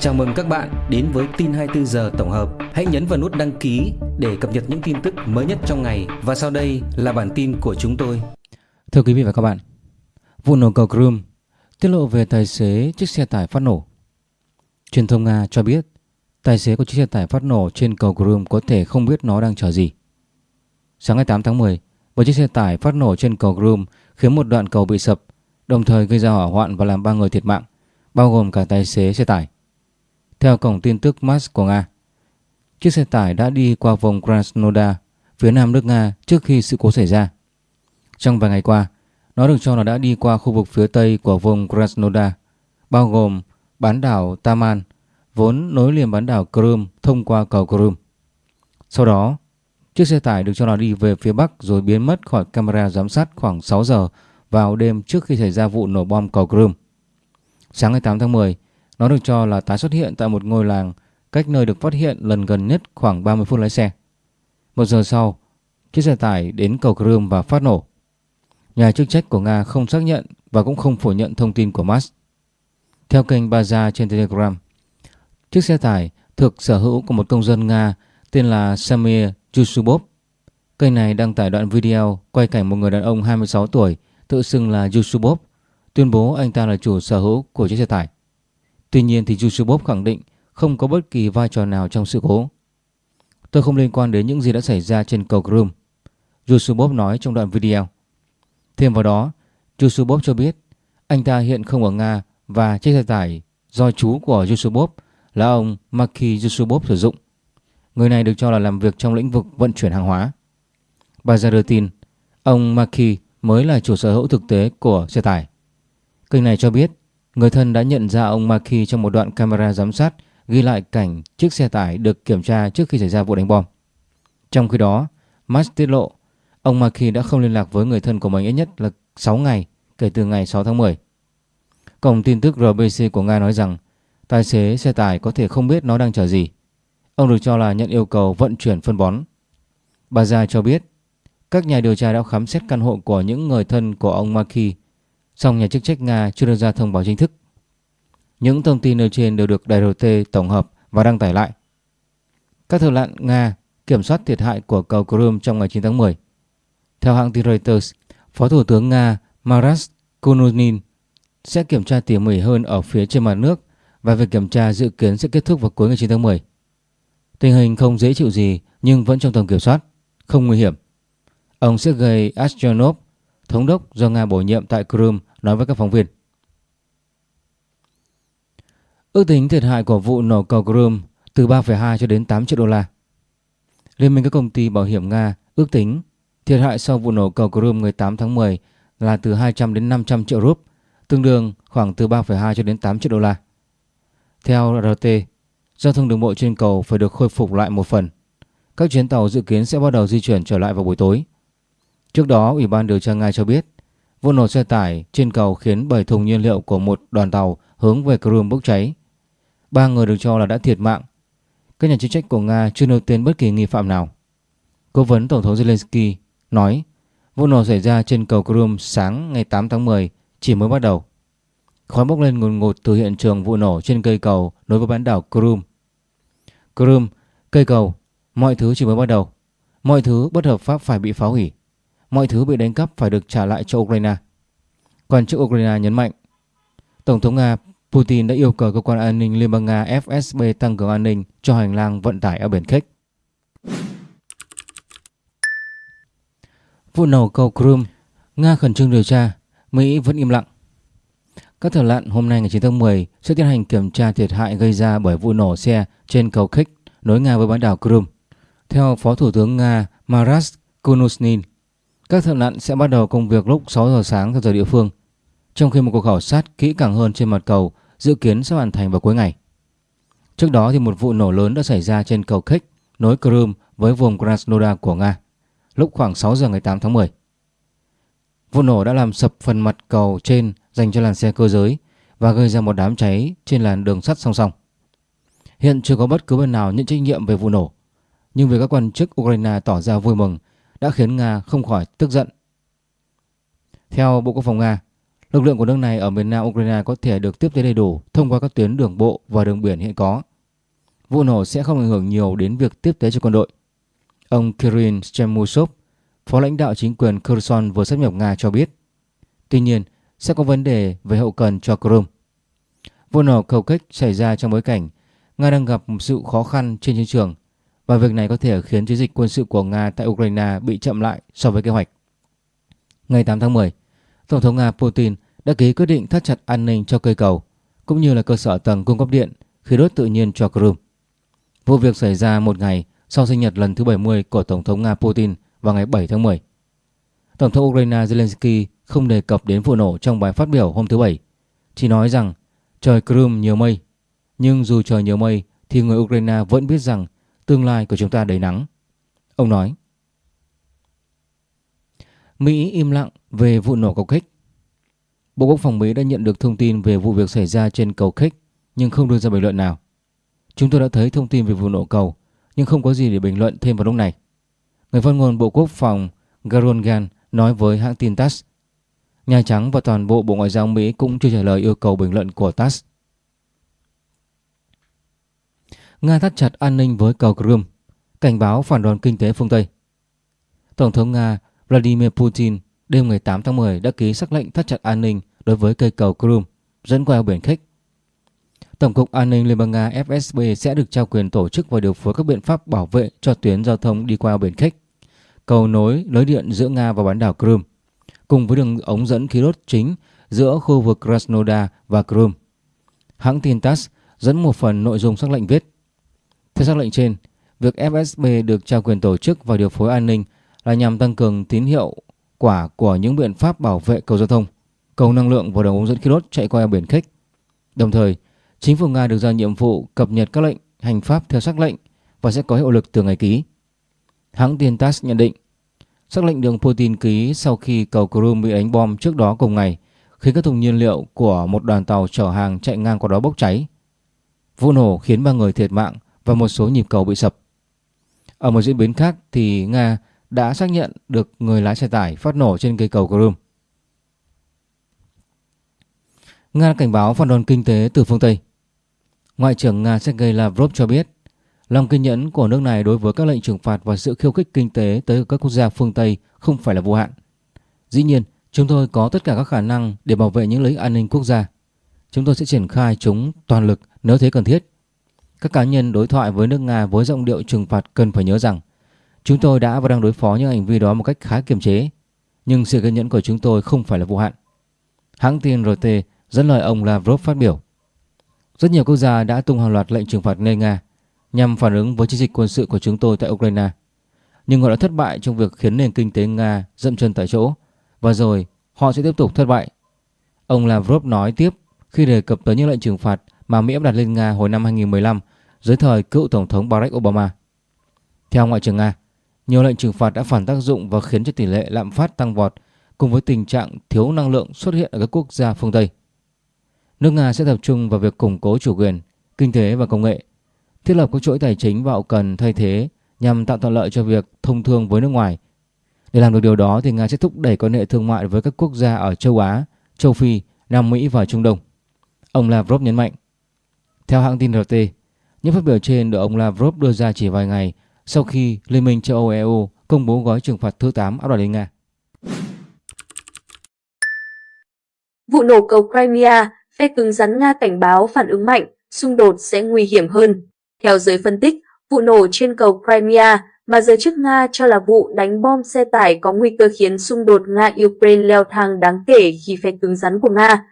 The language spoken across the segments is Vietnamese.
Chào mừng các bạn đến với tin 24 giờ tổng hợp. Hãy nhấn vào nút đăng ký để cập nhật những tin tức mới nhất trong ngày và sau đây là bản tin của chúng tôi. Thưa quý vị và các bạn, vụ nổ cầu Crimea tiết lộ về tài xế chiếc xe tải phát nổ. Truyền thông Nga cho biết tài xế của chiếc xe tải phát nổ trên cầu Crimea có thể không biết nó đang chờ gì. Sáng ngày 8 tháng 10, một chiếc xe tải phát nổ trên cầu Crimea khiến một đoạn cầu bị sập, đồng thời gây ra hỏa hoạn và làm ba người thiệt mạng, bao gồm cả tài xế xe tải. Theo cổng tin tức MAS của Nga, chiếc xe tải đã đi qua vùng Krasnodar, phía nam nước Nga trước khi sự cố xảy ra. Trong vài ngày qua, nó được cho là đã đi qua khu vực phía tây của vùng Krasnodar, bao gồm bán đảo Taman, vốn nối liền bán đảo Crimea thông qua cầu Crimea. Sau đó, chiếc xe tải được cho là đi về phía bắc rồi biến mất khỏi camera giám sát khoảng 6 giờ vào đêm trước khi xảy ra vụ nổ bom cầu Crimea. Sáng ngày 8 tháng 10, nó được cho là tái xuất hiện tại một ngôi làng cách nơi được phát hiện lần gần nhất khoảng 30 phút lái xe. Một giờ sau, chiếc xe tải đến cầu Crimea và phát nổ. Nhà chức trách của Nga không xác nhận và cũng không phủ nhận thông tin của Mars. Theo kênh Baza trên Telegram, chiếc xe tải thuộc sở hữu của một công dân Nga tên là Samir Yusubov. Kênh này đăng tải đoạn video quay cảnh một người đàn ông 26 tuổi tự xưng là Yusubov, tuyên bố anh ta là chủ sở hữu của chiếc xe tải. Tuy nhiên thì Yusubov khẳng định không có bất kỳ vai trò nào trong sự cố. Tôi không liên quan đến những gì đã xảy ra trên cầu Crimea, Yusubov nói trong đoạn video. Thêm vào đó, Yusubov cho biết anh ta hiện không ở Nga và chiếc xe tải do chú của Yusubov là ông Maki Yusubov sử dụng. Người này được cho là làm việc trong lĩnh vực vận chuyển hàng hóa. Bà ra đưa tin, ông Maki mới là chủ sở hữu thực tế của xe tải. Kênh này cho biết Người thân đã nhận ra ông Maki trong một đoạn camera giám sát ghi lại cảnh chiếc xe tải được kiểm tra trước khi xảy ra vụ đánh bom. Trong khi đó, Max tiết lộ ông Maki đã không liên lạc với người thân của mình ít nhất là 6 ngày kể từ ngày 6 tháng 10. Cổng tin tức RBC của Nga nói rằng tài xế xe tải có thể không biết nó đang chở gì. Ông được cho là nhận yêu cầu vận chuyển phân bón. Bà Gia cho biết các nhà điều tra đã khám xét căn hộ của những người thân của ông Maki song nhà chức trách Nga chưa đưa ra thông báo chính thức. Những thông tin nêu trên đều được đài RT tổng hợp và đăng tải lại. Các thợ lặn Nga kiểm soát thiệt hại của cầu Crimea trong ngày 9 tháng 10. Theo hãng tin Reuters, Phó Thủ tướng Nga Maras Kununin sẽ kiểm tra tỉ mỉ hơn ở phía trên mặt nước và việc kiểm tra dự kiến sẽ kết thúc vào cuối ngày 9 tháng 10. Tình hình không dễ chịu gì nhưng vẫn trong tầm kiểm soát, không nguy hiểm. Ông Sergei Astronov, thống đốc do Nga bổ nhiệm tại Crimea nói với các phóng viên. Ước tính thiệt hại của vụ nổ cầu Crimea từ 3,2 cho đến 8 triệu đô la. Liên minh các công ty bảo hiểm Nga ước tính thiệt hại sau vụ nổ cầu Crimea ngày 8 tháng 10 là từ 200 đến 500 triệu rúp, tương đương khoảng từ 3,2 cho đến 8 triệu đô la. Theo RT, giao thông đường bộ trên cầu phải được khôi phục lại một phần. Các chuyến tàu dự kiến sẽ bắt đầu di chuyển trở lại vào buổi tối. Trước đó, Ủy ban điều tra Nga cho biết Vụ nổ xe tải trên cầu khiến 7 thùng nhiên liệu của một đoàn tàu hướng về Crimea bốc cháy. Ba người được cho là đã thiệt mạng. Các nhà chức trách của Nga chưa nêu tên bất kỳ nghi phạm nào. Cố vấn Tổng thống Zelensky nói vụ nổ xảy ra trên cầu Crimea sáng ngày 8 tháng 10 chỉ mới bắt đầu. Khói bốc lên ngùn ngụt từ hiện trường vụ nổ trên cây cầu nối với bán đảo Crimea. Crimea, cây cầu, mọi thứ chỉ mới bắt đầu. Mọi thứ bất hợp pháp phải bị phá hủy mọi thứ bị đánh cắp phải được trả lại cho Ukraine. Quan chức Ukraine nhấn mạnh, Tổng thống Nga Putin đã yêu cầu cơ quan an ninh Liên bang Nga FSB tăng cường an ninh cho hành lang vận tải ở biển khách. Vụ nổ cầu Crimea, Nga khẩn trương điều tra, Mỹ vẫn im lặng. Các thợ lặn hôm nay ngày 9 tháng 10 sẽ tiến hành kiểm tra thiệt hại gây ra bởi vụ nổ xe trên cầu khách nối Nga với bán đảo Crimea. Theo Phó Thủ tướng Nga Maras Kunusnin, các thợ lặn sẽ bắt đầu công việc lúc 6 giờ sáng theo giờ địa phương, trong khi một cuộc khảo sát kỹ càng hơn trên mặt cầu dự kiến sẽ hoàn thành vào cuối ngày. Trước đó thì một vụ nổ lớn đã xảy ra trên cầu Kerch nối Crimea với vùng Krasnodar của Nga lúc khoảng 6 giờ ngày 8 tháng 10. Vụ nổ đã làm sập phần mặt cầu trên dành cho làn xe cơ giới và gây ra một đám cháy trên làn đường sắt song song. Hiện chưa có bất cứ bên nào nhận trách nhiệm về vụ nổ, nhưng việc các quan chức Ukraine tỏ ra vui mừng đã khiến Nga không khỏi tức giận. Theo Bộ Quốc phòng Nga, Lực lượng của nước này ở miền nam Ukraine có thể được tiếp tế đầy đủ thông qua các tuyến đường bộ và đường biển hiện có. Vụ nổ sẽ không ảnh hưởng nhiều đến việc tiếp tế cho quân đội. Ông Kirill Shemusov, phó lãnh đạo chính quyền Kherson vừa sắp nhập Nga cho biết. Tuy nhiên, sẽ có vấn đề về hậu cần cho Crimea. Vụ nổ cầu kích xảy ra trong bối cảnh Nga đang gặp một sự khó khăn trên chiến trường và việc này có thể khiến chiến dịch quân sự của Nga tại Ukraine bị chậm lại so với kế hoạch. Ngày 8 tháng 10, Tổng thống Nga Putin đã ký quyết định thắt chặt an ninh cho cây cầu cũng như là cơ sở tầng cung cấp điện khí đốt tự nhiên cho Crimea. Vụ việc xảy ra một ngày sau sinh nhật lần thứ 70 của Tổng thống Nga Putin vào ngày 7 tháng 10. Tổng thống Ukraine Zelensky không đề cập đến vụ nổ trong bài phát biểu hôm thứ Bảy, chỉ nói rằng trời Crimea nhiều mây. Nhưng dù trời nhiều mây thì người Ukraine vẫn biết rằng tương lai của chúng ta đầy nắng. Ông nói. Mỹ im lặng về vụ nổ cầu khích. Bộ Quốc phòng Mỹ đã nhận được thông tin về vụ việc xảy ra trên cầu khích, nhưng không đưa ra bình luận nào. Chúng tôi đã thấy thông tin về vụ nổ cầu, nhưng không có gì để bình luận thêm vào lúc này. Người phát ngôn Bộ Quốc phòng Garon Gan nói với hãng tin TASS, Nhà Trắng và toàn bộ Bộ Ngoại giao Mỹ cũng chưa trả lời yêu cầu bình luận của TASS. Nga thắt chặt an ninh với cầu Crimea, cảnh báo phản đòn kinh tế phương Tây. Tổng thống Nga Vladimir Putin đêm ngày 8 tháng 10 đã ký sắc lệnh thắt chặt an ninh đối với cây cầu Crimea dẫn qua eo biển Khích. Tổng cục An ninh Liên bang Nga FSB sẽ được trao quyền tổ chức và điều phối các biện pháp bảo vệ cho tuyến giao thông đi qua eo biển Khích, cầu nối lưới điện giữa Nga và bán đảo Crimea cùng với đường ống dẫn khí đốt chính giữa khu vực Krasnodar và Crimea. Hãng tin TASS dẫn một phần nội dung sắc lệnh viết. Theo sắc lệnh trên, việc FSB được trao quyền tổ chức và điều phối an ninh là nhằm tăng cường tín hiệu quả của những biện pháp bảo vệ cầu giao thông, cầu năng lượng và đường ống dẫn khí đốt chạy qua biển Khích. Đồng thời, chính phủ Nga được giao nhiệm vụ cập nhật các lệnh hành pháp theo sắc lệnh và sẽ có hiệu lực từ ngày ký. Hãng tin TASS nhận định Sắc lệnh đường Putin ký sau khi cầu Crimea bị đánh bom trước đó cùng ngày khiến các thùng nhiên liệu của một đoàn tàu chở hàng chạy ngang qua đó bốc cháy. Vụ nổ khiến ba người thiệt mạng và một số nhịp cầu bị sập. Ở một diễn biến khác thì Nga đã xác nhận được người lái xe tải phát nổ trên cây cầu Crimea. Nga cảnh báo phản đòn kinh tế từ phương Tây. Ngoại trưởng Nga Sergei Lavrov cho biết Lòng kiên nhẫn của nước này đối với các lệnh trừng phạt và sự khiêu khích kinh tế tới các quốc gia phương Tây không phải là vô hạn. Dĩ nhiên, chúng tôi có tất cả các khả năng để bảo vệ những lợi ích an ninh quốc gia. Chúng tôi sẽ triển khai chúng toàn lực nếu thấy cần thiết. Các cá nhân đối thoại với nước Nga với giọng điệu trừng phạt cần phải nhớ rằng chúng tôi đã và đang đối phó những hành vi đó một cách khá kiềm chế, nhưng sự kiên nhẫn của chúng tôi không phải là vô hạn. Hãng tin RT dẫn lời ông Lavrov phát biểu. Rất nhiều quốc gia đã tung hàng loạt lệnh trừng phạt lên Nga nhằm phản ứng với chiến dịch quân sự của chúng tôi tại Ukraine. Nhưng họ đã thất bại trong việc khiến nền kinh tế Nga dậm chân tại chỗ và rồi họ sẽ tiếp tục thất bại. Ông Lavrov nói tiếp khi đề cập tới những lệnh trừng phạt mà Mỹ áp đặt lên Nga hồi năm 2015 dưới thời cựu Tổng thống Barack Obama. Theo Ngoại trưởng Nga, nhiều lệnh trừng phạt đã phản tác dụng và khiến cho tỷ lệ lạm phát tăng vọt cùng với tình trạng thiếu năng lượng xuất hiện ở các quốc gia phương Tây. Nước Nga sẽ tập trung vào việc củng cố chủ quyền, kinh tế và công nghệ thiết lập các chuỗi tài chính và hậu cần thay thế nhằm tạo thuận lợi cho việc thông thương với nước ngoài. Để làm được điều đó thì Nga sẽ thúc đẩy quan hệ thương mại với các quốc gia ở châu Á, châu Phi, Nam Mỹ và Trung Đông. Ông Lavrov nhấn mạnh. Theo hãng tin RT, những phát biểu trên được ông Lavrov đưa ra chỉ vài ngày sau khi Liên minh châu Âu EU công bố gói trừng phạt thứ 8 áp đặt lên Nga. Vụ nổ cầu Crimea, phe cứng rắn Nga cảnh báo phản ứng mạnh, xung đột sẽ nguy hiểm hơn. Theo giới phân tích, vụ nổ trên cầu Crimea mà giới chức Nga cho là vụ đánh bom xe tải có nguy cơ khiến xung đột Nga-Ukraine leo thang đáng kể khi phe cứng rắn của Nga.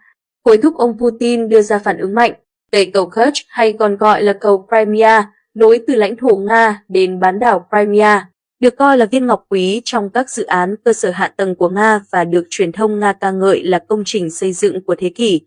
Hối thúc ông Putin đưa ra phản ứng mạnh. Tây cầu Kerch hay còn gọi là cầu Crimea nối từ lãnh thổ Nga đến bán đảo Crimea, được coi là viên ngọc quý trong các dự án cơ sở hạ tầng của Nga và được truyền thông Nga ca ngợi là công trình xây dựng của thế kỷ.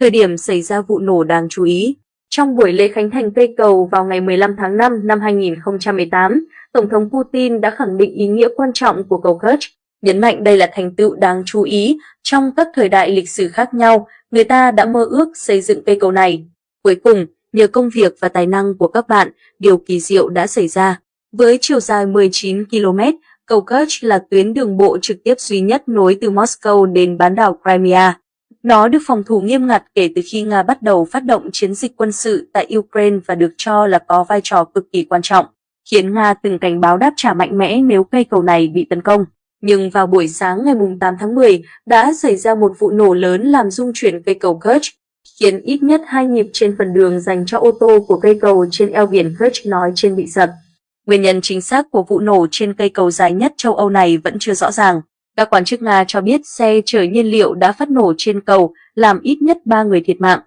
Thời điểm xảy ra vụ nổ đáng chú ý, trong buổi lễ khánh thành cây cầu vào ngày 15 tháng 5 năm 2018, Tổng thống Putin đã khẳng định ý nghĩa quan trọng của cầu Kerch, nhấn mạnh đây là thành tựu đáng chú ý trong các thời đại lịch sử khác nhau, người ta đã mơ ước xây dựng cây cầu này. Cuối cùng, nhờ công việc và tài năng của các bạn, điều kỳ diệu đã xảy ra. Với chiều dài 19 km, cầu Kerch là tuyến đường bộ trực tiếp duy nhất nối từ Moscow đến bán đảo Crimea. nó được phòng thủ nghiêm ngặt kể từ khi Nga bắt đầu phát động chiến dịch quân sự tại Ukraine và được cho là có vai trò cực kỳ quan trọng, khiến Nga từng cảnh báo đáp trả mạnh mẽ nếu cây cầu này bị tấn công. Nhưng vào buổi sáng ngày 8 tháng 10 đã xảy ra một vụ nổ lớn làm rung chuyển cây cầu Kerch, khiến ít nhất hai nhịp trên phần đường dành cho ô tô của cây cầu trên eo biển Kerch nói trên bị sập. Nguyên nhân chính xác của vụ nổ trên cây cầu dài nhất châu Âu này vẫn chưa rõ ràng. Các quan chức Nga cho biết xe chở nhiên liệu đã phát nổ trên cầu, làm ít nhất 3 người thiệt mạng.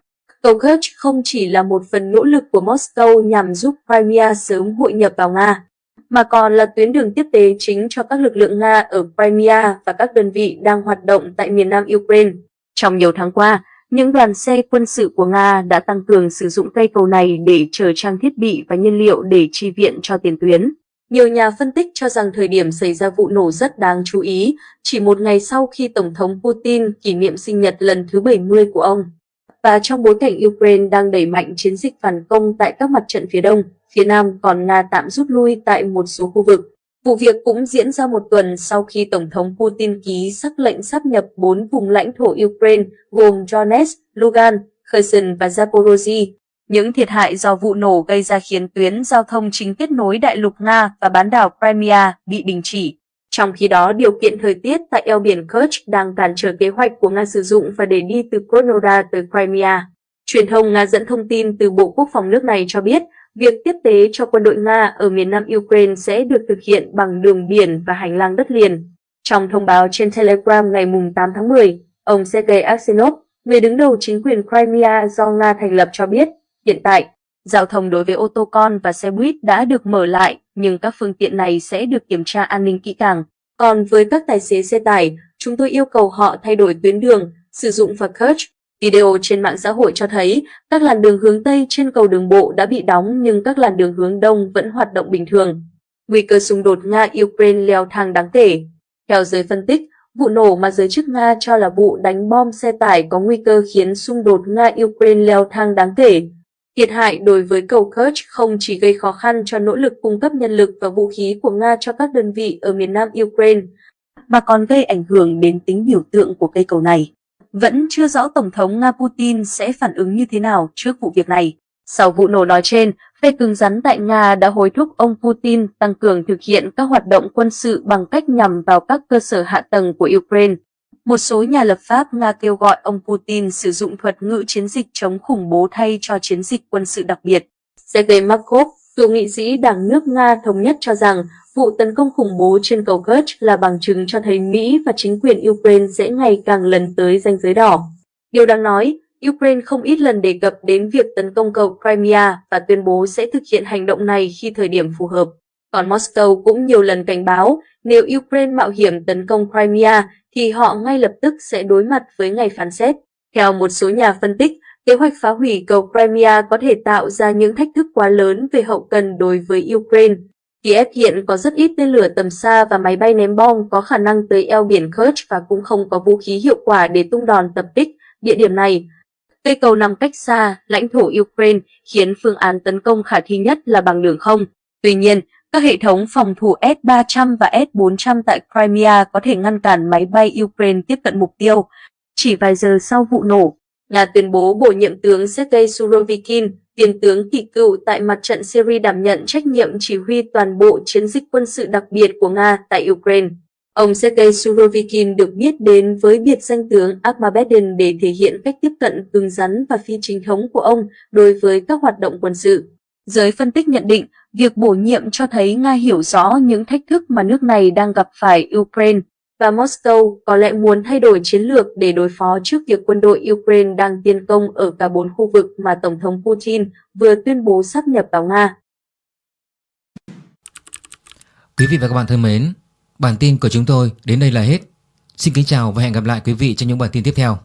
Cầu Kerch không chỉ là một phần nỗ lực của Moscow nhằm giúp Crimea sớm hội nhập vào Nga, mà còn là tuyến đường tiếp tế chính cho các lực lượng Nga ở Crimea và các đơn vị đang hoạt động tại miền nam Ukraine. Trong nhiều tháng qua, những đoàn xe quân sự của Nga đã tăng cường sử dụng cây cầu này để chở trang thiết bị và nhiên liệu để chi viện cho tiền tuyến. Nhiều nhà phân tích cho rằng thời điểm xảy ra vụ nổ rất đáng chú ý, chỉ một ngày sau khi Tổng thống Putin kỷ niệm sinh nhật lần thứ 70 của ông. Và trong bối cảnh Ukraine đang đẩy mạnh chiến dịch phản công tại các mặt trận phía đông, phía nam còn Nga tạm rút lui tại một số khu vực. Vụ việc cũng diễn ra một tuần sau khi Tổng thống Putin ký sắc lệnh sắp nhập bốn vùng lãnh thổ Ukraine gồm Donetsk, Lugan, Kherson và Zaporozhye. Những thiệt hại do vụ nổ gây ra khiến tuyến giao thông chính kết nối đại lục Nga và bán đảo Crimea bị đình chỉ. Trong khi đó, điều kiện thời tiết tại eo biển Kerch đang cản trở kế hoạch của Nga sử dụng và để đi từ Krasnodar tới Crimea. Truyền thông Nga dẫn thông tin từ Bộ Quốc phòng nước này cho biết, việc tiếp tế cho quân đội Nga ở miền nam Ukraine sẽ được thực hiện bằng đường biển và hành lang đất liền. Trong thông báo trên Telegram ngày 8 tháng 10, ông Sergei Aksenov, người đứng đầu chính quyền Crimea do Nga thành lập cho biết, hiện tại, giao thông đối với ô tô con và xe buýt đã được mở lại, nhưng các phương tiện này sẽ được kiểm tra an ninh kỹ càng. Còn với các tài xế xe tải, chúng tôi yêu cầu họ thay đổi tuyến đường, sử dụng và coach Video trên mạng xã hội cho thấy các làn đường hướng Tây trên cầu đường bộ đã bị đóng nhưng các làn đường hướng Đông vẫn hoạt động bình thường. Nguy cơ xung đột Nga-Ukraine leo thang đáng kể. Theo giới phân tích, vụ nổ mà giới chức Nga cho là vụ đánh bom xe tải có nguy cơ khiến xung đột Nga-Ukraine leo thang đáng kể. Thiệt hại đối với cầu Kerch không chỉ gây khó khăn cho nỗ lực cung cấp nhân lực và vũ khí của Nga cho các đơn vị ở miền nam Ukraine, mà còn gây ảnh hưởng đến tính biểu tượng của cây cầu này. Vẫn chưa rõ Tổng thống Nga Putin sẽ phản ứng như thế nào trước vụ việc này. Sau vụ nổ nói trên, phe cứng rắn tại Nga đã hối thúc ông Putin tăng cường thực hiện các hoạt động quân sự bằng cách nhằm vào các cơ sở hạ tầng của Ukraine. Một số nhà lập pháp Nga kêu gọi ông Putin sử dụng thuật ngữ chiến dịch chống khủng bố thay cho chiến dịch quân sự đặc biệt. Sergei Markov, cựu nghị sĩ Đảng nước Nga thống nhất cho rằng vụ tấn công khủng bố trên cầu Kerch là bằng chứng cho thấy Mỹ và chính quyền Ukraine sẽ ngày càng lần tới ranh giới đỏ. Điều đáng nói, Ukraine không ít lần đề cập đến việc tấn công cầu Crimea và tuyên bố sẽ thực hiện hành động này khi thời điểm phù hợp. Còn Moscow cũng nhiều lần cảnh báo nếu Ukraine mạo hiểm tấn công Crimea thì họ ngay lập tức sẽ đối mặt với ngày phán xét. Theo một số nhà phân tích, kế hoạch phá hủy cầu Crimea có thể tạo ra những thách thức quá lớn về hậu cần đối với Ukraine. Kiev hiện có rất ít tên lửa tầm xa và máy bay ném bom có khả năng tới eo biển Kerch và cũng không có vũ khí hiệu quả để tung đòn tập kích địa điểm này. Cây cầu nằm cách xa lãnh thổ Ukraine khiến phương án tấn công khả thi nhất là bằng đường không. Tuy nhiên, các hệ thống phòng thủ S-300 và S-400 tại Crimea có thể ngăn cản máy bay Ukraine tiếp cận mục tiêu. Chỉ vài giờ sau vụ nổ, là tuyên bố bổ nhiệm tướng Sergei Surovikin, tiền tướng kỳ cựu tại mặt trận Syria đảm nhận trách nhiệm chỉ huy toàn bộ chiến dịch quân sự đặc biệt của Nga tại Ukraine. Ông Sergei Surovikin được biết đến với biệt danh tướng Armageddon để thể hiện cách tiếp cận cứng rắn và phi chính thống của ông đối với các hoạt động quân sự. Giới phân tích nhận định, việc bổ nhiệm cho thấy Nga hiểu rõ những thách thức mà nước này đang gặp phải Ukraine và Moscow có lẽ muốn thay đổi chiến lược để đối phó trước việc quân đội Ukraine đang tiến công ở cả bốn khu vực mà Tổng thống Putin vừa tuyên bố sắp nhập vào Nga. Quý vị và các bạn thân mến, bản tin của chúng tôi đến đây là hết. Xin kính chào và hẹn gặp lại quý vị trong những bản tin tiếp theo.